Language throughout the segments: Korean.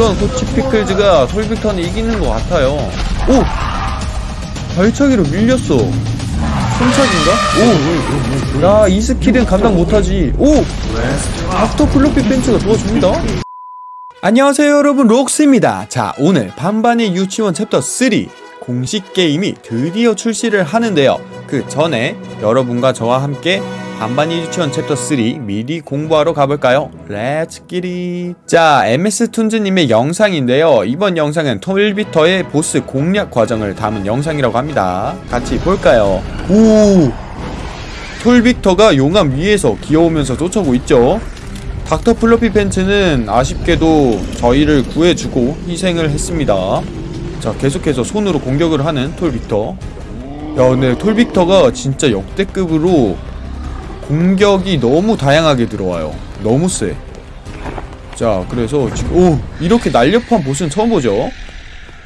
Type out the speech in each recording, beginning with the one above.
그런 코치 피클즈가 톨빅터를 이기는 것 같아요. 오! 발차기로 밀렸어. 손차기인가? 오! 야, 이 스킬은 감당 못하지. 오! 닥터 플로피 벤츠가 도와줍니다. 안녕하세요 여러분 록스입니다 자 오늘 반반의 유치원 챕터 3 공식 게임이 드디어 출시를 하는데요 그 전에 여러분과 저와 함께 반반의 유치원 챕터 3 미리 공부하러 가볼까요? Let's get it 자 MS툰즈님의 영상인데요 이번 영상은 톨빅터의 보스 공략 과정을 담은 영상이라고 합니다 같이 볼까요? 오 톨빅터가 용암 위에서 기어오면서 쫓아오고 있죠 닥터 플로피 팬츠는 아쉽게도 저희를 구해주고 희생을 했습니다. 자, 계속해서 손으로 공격을 하는 톨빅터. 야, 근데 톨빅터가 진짜 역대급으로 공격이 너무 다양하게 들어와요. 너무 세. 자, 그래서 지금, 오! 이렇게 날렵한 보스는 처음 보죠?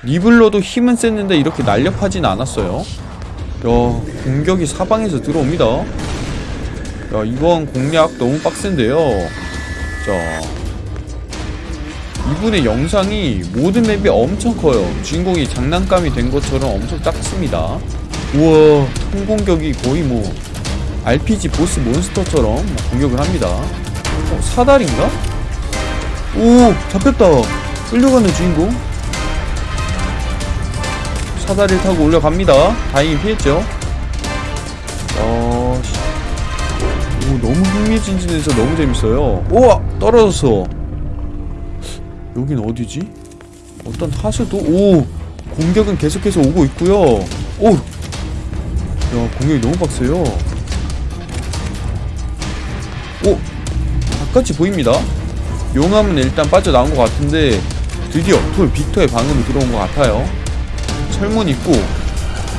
리블러도 힘은 셌는데 이렇게 날렵하진 않았어요. 야, 공격이 사방에서 들어옵니다. 야, 이번 공략 너무 빡센데요. 자 이분의 영상이 모든 맵이 엄청 커요 주인공이 장난감이 된 것처럼 엄청 작습니다 우와 통공격이 거의 뭐 RPG 보스 몬스터처럼 공격을 합니다. 어, 사다리인가? 오 잡혔다. 끌려가는 주인공. 사다리를 타고 올라갑니다. 다행히 피했죠. 어... 오 너무 흥미진진해서 너무 재밌어요. 우와 떨어졌어. 여긴 어디지? 어떤 하수도? 오 공격은 계속해서 오고 있고요. 오 야 공격이 너무 빡세요. 오! 바깥이 보입니다. 용암은 일단 빠져나온 것 같은데 드디어 톨 빅터의 방음이 들어온 것 같아요. 철문 있고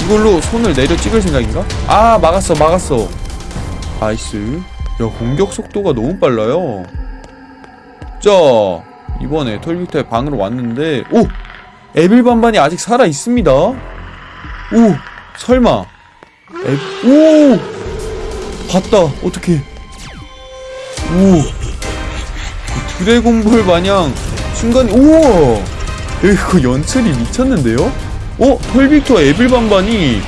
이걸로 손을 내려 찍을 생각인가? 아 막았어 막았어. Nice. 야 공격 속도가 너무 빨라요. 자 이번에 톨빅터의 방으로 왔는데 오! Evil 반반이 아직 살아있습니다. 오! 설마. 에... 오! 봤다 어떻게 오! 드래곤볼 마냥 순간 우와 이거 연출이 미쳤는데요? 어? 톨빅터와 에빌 반반이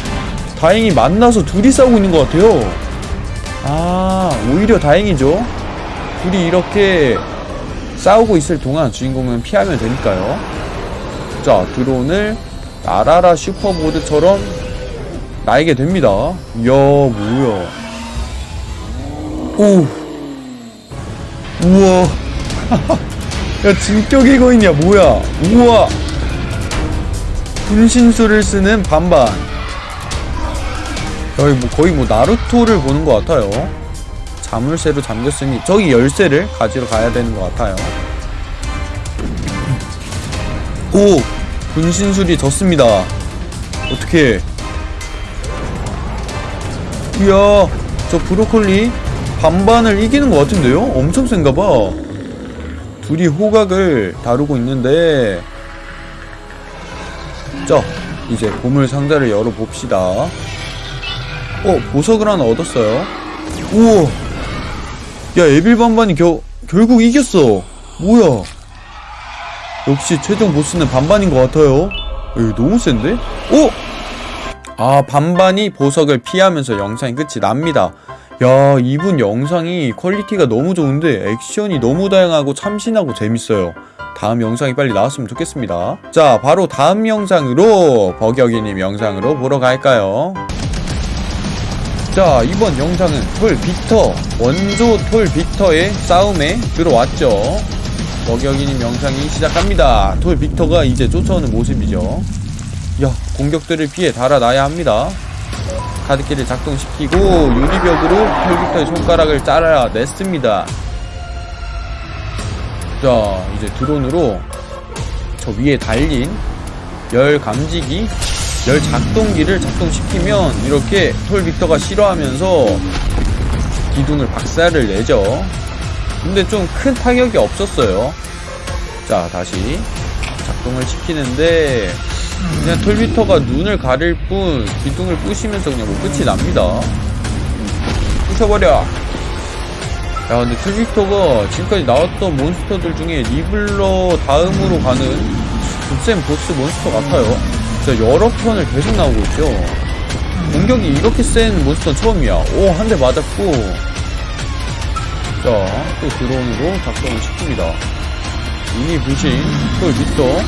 다행히 만나서 둘이 싸우고 있는 것 같아요 아 오히려 다행이죠 둘이 이렇게 싸우고 있을 동안 주인공은 피하면 되니까요 자 드론을 나라라 슈퍼보드처럼 날게 됩니다. 이야 뭐야? 오. 우와. 야 진격의 거인이야 뭐야? 우와. 분신술을 쓰는 반반. 여기 뭐 거의 뭐 나루토를 보는 것 같아요. 자물쇠로 잠겼으니 저기 열쇠를 가지러 가야 되는 것 같아요. 오! 분신술이 졌습니다. 어떻게 이야 저 브로콜리 반반을 이기는 것 같은데요? 엄청 센가봐. 둘이 호각을 다루고 있는데. 자 이제 보물 상자를 열어봅시다. 어 보석을 하나 얻었어요. 우와. 야 에빌 반반이 겨, 결국 이겼어. 뭐야? 역시 최종 보스는 반반인 것 같아요. 에이, 너무 센데? 오! 아 반반이 보석을 피하면서 영상이 끝이 납니다. 야 이분 영상이 퀄리티가 너무 좋은데 액션이 너무 다양하고 참신하고 재밌어요. 다음 영상이 빨리 나왔으면 좋겠습니다. 자 바로 다음 영상으로 버격이님 영상으로 보러 갈까요? 자 이번 영상은 톨 빅터 원조 톨 빅터의 싸움에 들어왔죠. 먹여기님 영상이 시작합니다. 톨 빅터가 이제 쫓아오는 모습이죠 야 공격들을 피해 달아나야 합니다. 카드키를 작동시키고 유리벽으로 톨 빅터의 손가락을 잘라냈습니다. 자 이제 드론으로 저 위에 달린 열 감지기 열 작동기를 작동시키면 이렇게 톨 빅터가 싫어하면서 기둥을 박살을 내죠. 근데 좀 큰 타격이 없었어요. 자 다시 작동을 시키는데 그냥 톨 빅터가 눈을 가릴 뿐 기둥을 부시면서 그냥 뭐 끝이 납니다. 부셔버려. 야 근데 트빅터가 지금까지 나왔던 몬스터들 중에 리블러 다음으로 가는 곱셈 보스 몬스터 같아요. 진짜 여러 편을 계속 나오고 있죠. 공격이 이렇게 센 몬스터는 처음이야. 오 한 대 맞았고. 자 또 드론으로 작동을 시킵니다. 미니 부신 또어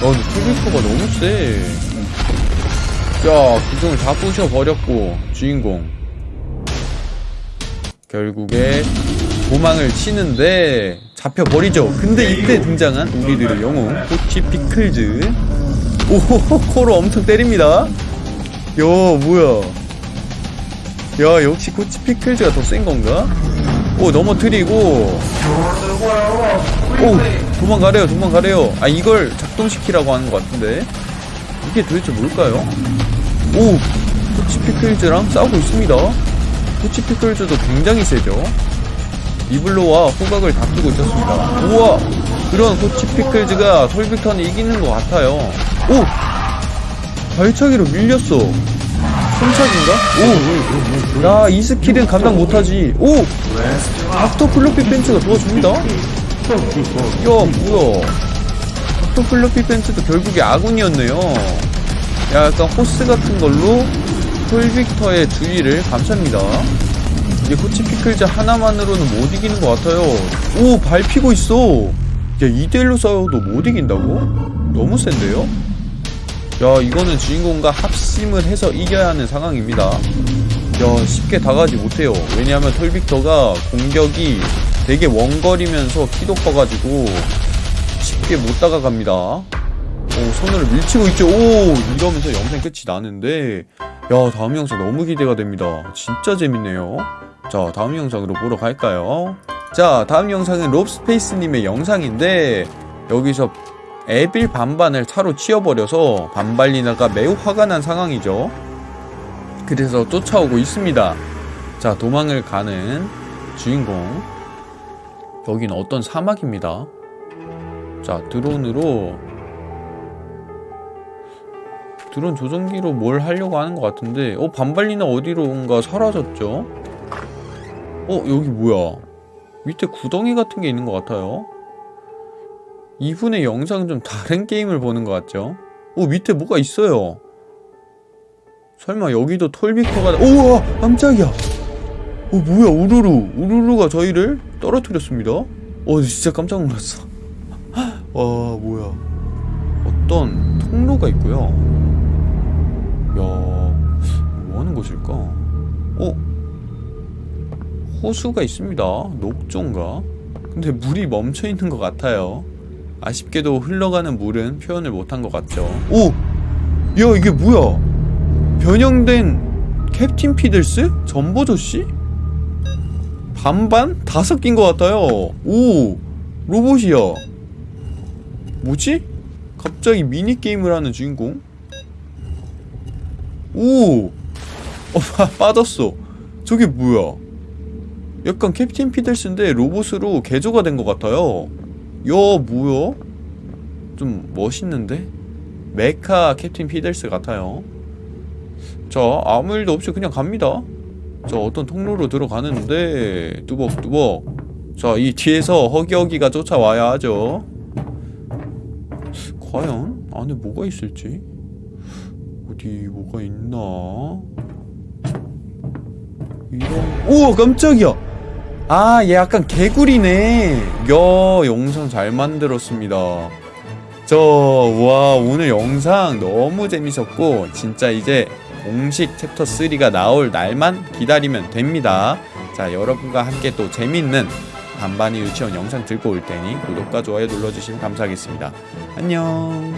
근데 트빅터가 너무 세 자, 기둥을 다 부셔버렸고, 주인공. 결국에 도망을 치는데, 잡혀버리죠. 근데 이때 등장한 우리들의 영웅, 코치 피클즈. 오호호, 코로 엄청 때립니다. 야, 뭐야. 야, 역시 코치 피클즈가 더 센 건가? 오, 넘어뜨리고. 오, 도망가래요, 도망가래요. 아, 이걸 작동시키라고 하는 것 같은데. 이게 도대체 뭘까요? 오! 코치 피클즈랑 싸우고 있습니다. 코치 피클즈도 굉장히 세죠. 리블로와 호각을 다투고 있었습니다. 우와! 그런 코치 피클즈가 톨빅터를 이기는 것 같아요. 오! 발차기로 밀렸어. 손차기인가? 오! 야, 이 스킬은 감당 못하지. 오! 닥터 플로피 벤츠가 도와줍니다. 야, 뭐야. 닥터 플로피 벤츠도 결국에 아군이었네요. 약간 호스 같은 걸로 톨빅터의 주위를 감쌉니다. 이게 코치 피클즈 하나만으로는 못 이기는 것 같아요. 오, 밟히고 있어. 야, 2대1로 싸워도 못 이긴다고? 너무 센데요? 야, 이거는 주인공과 합심을 해서 이겨야 하는 상황입니다. 야, 쉽게 다가지 못해요. 왜냐하면 톨빅터가 공격이 되게 원거리면서 키도 커가지고 쉽게 못 다가갑니다. 오, 손으로 밀치고 있죠. 오, 이러면서 영상 끝이 나는데, 야, 다음 영상 너무 기대가 됩니다. 진짜 재밌네요. 자, 다음 영상으로 보러 갈까요? 자, 다음 영상은 롭스페이스님의 영상인데, 여기서 에빌 반반을 차로 치워버려서 반발리나가 매우 화가 난 상황이죠. 그래서 쫓아오고 있습니다. 자, 도망을 가는 주인공. 여기는 어떤 사막입니다. 자, 드론으로 드론 조종기로 뭘 하려고 하는 것 같은데 어 반발리나 어디로인가 사라졌죠? 어 여기 뭐야 밑에 구덩이 같은 게 있는 것 같아요 이분의 영상은 좀 다른 게임을 보는 것 같죠? 어 밑에 뭐가 있어요 설마 여기도 톨빅터가 우와 깜짝이야 어 뭐야 우르르 우르르가 저희를 떨어뜨렸습니다 어 진짜 깜짝 놀랐어 와 뭐야 어떤 통로가 있고요 야, 뭐 하는 곳일까? 어? 호수가 있습니다. 녹조인가? 근데 물이 멈춰 있는 것 같아요. 아쉽게도 흘러가는 물은 표현을 못한 것 같죠. 오! 야, 이게 뭐야? 변형된 캡틴 피들스? 점보 조시? 반반? 다 섞인 것 같아요. 오! 로봇이야. 뭐지? 갑자기 미니게임을 하는 주인공? 오! 어, 빠, 빠졌어. 저게 뭐야? 약간 캡틴 피들스인데 로봇으로 개조가 된 것 같아요. 야, 뭐야? 좀 멋있는데? 메카 캡틴 피들스 같아요. 자, 아무 일도 없이 그냥 갑니다. 자, 어떤 통로로 들어가는데, 뚜벅뚜벅. 자, 이 뒤에서 허기허기가 쫓아와야 하죠. 과연? 안에 뭐가 있을지? 어디 뭐가 있나? 이런 오 깜짝이야 아 얘 약간 개구리네 야 영상 잘 만들었습니다 저 와 오늘 영상 너무 재밌었고 진짜 이제 공식 챕터 3가 나올 날만 기다리면 됩니다. 자 여러분과 함께 또 재밌는 반반의 유치원 영상 들고 올 테니 구독과 좋아요 눌러주시면 감사하겠습니다. 안녕